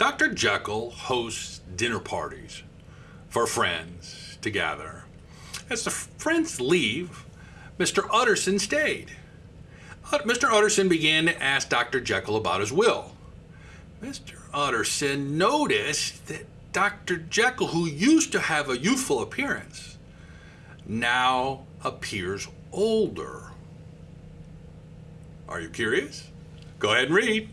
Dr. Jekyll hosts dinner parties for friends to gather. As the friends leave, Mr. Utterson stayed. Mr. Utterson began to ask Dr. Jekyll about his will. Mr. Utterson noticed that Dr. Jekyll, who used to have a youthful appearance, now appears older. Are you curious? Go ahead and read.